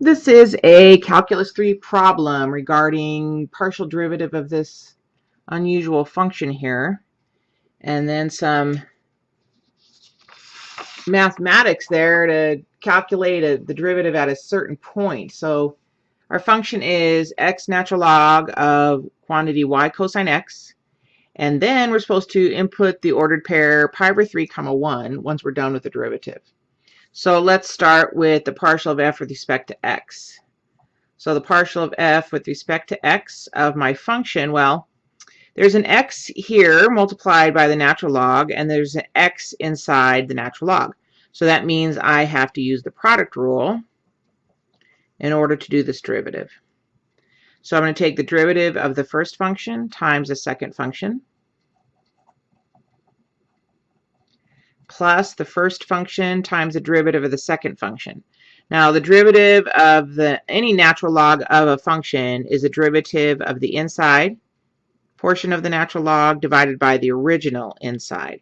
This is a Calculus 3 problem regarding partial derivative of this unusual function here. And then some mathematics there to calculate a, the derivative at a certain point. So our function is x natural log of quantity y cosine x. And then we're supposed to input the ordered pair pi over 3 comma 1 once we're done with the derivative. So let's start with the partial of f with respect to x. So the partial of f with respect to x of my function, well, there's an x here multiplied by the natural log, and there's an x inside the natural log. So that means I have to use the product rule in order to do this derivative. So I'm going to take the derivative of the first function times the second function. Plus the first function times the derivative of the second function. Now the derivative of the any natural log of a function is a derivative of the inside portion of the natural log divided by the original inside.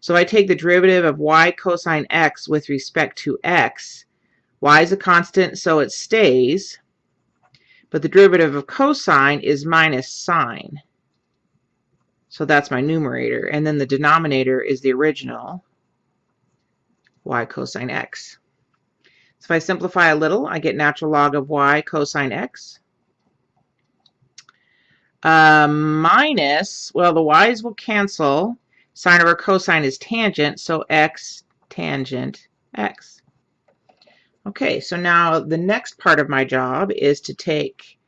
So I take the derivative of y cosine x with respect to x. y is a constant so it stays, but the derivative of cosine is minus sine. So that's my numerator. And then the denominator is the original y cosine x. So if I simplify a little, I get natural log of y cosine x. Uh, minus, well, the y's will cancel. Sine over cosine is tangent, so x tangent x. Okay, so now the next part of my job is to take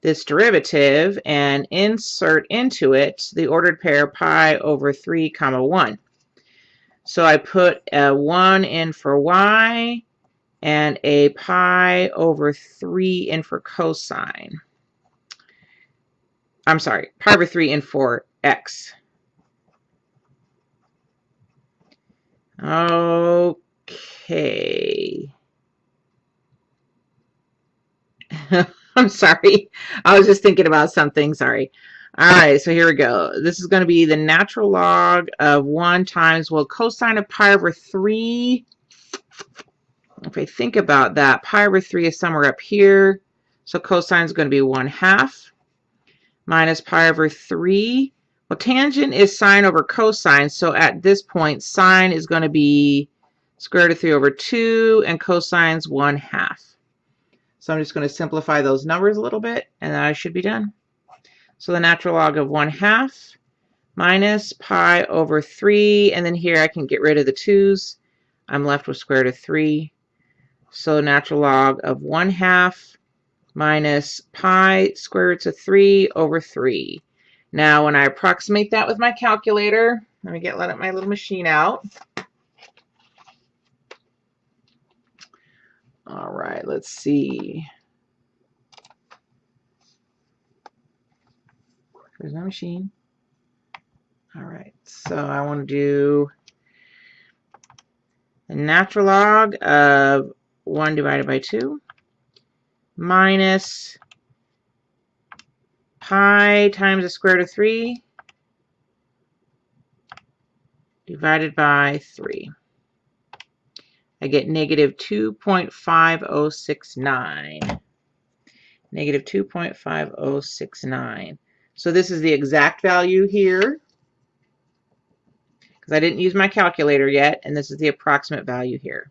this derivative and insert into it the ordered pair pi over 3 comma 1. So I put a 1 in for y and a pi over 3 in for cosine. I'm sorry, pi over 3 in for x. Okay. I'm sorry. I was just thinking about something. Sorry. All right, so here we go. This is going to be the natural log of 1 times, well, cosine of pi over 3. If I think about that, pi over 3 is somewhere up here. So cosine is going to be 1 half minus pi over 3. Well, tangent is sine over cosine. So at this point, sine is going to be square root of 3 over 2, and cosine's 1 half. So I'm just going to simplify those numbers a little bit, and I should be done. So the natural log of 1 half minus pi over 3. And then here I can get rid of the 2's. I'm left with square root of 3. So natural log of 1 half minus pi square roots of 3 over 3. Now when I approximate that with my calculator, let me get let my little machine out. All right, let's see. There's my machine. All right, so I want to do the natural log of 1 divided by 2 minus pi times the square root of 3 divided by 3. I get negative 2.5069. Negative 2.5069. So this is the exact value here because I didn't use my calculator yet, and this is the approximate value here.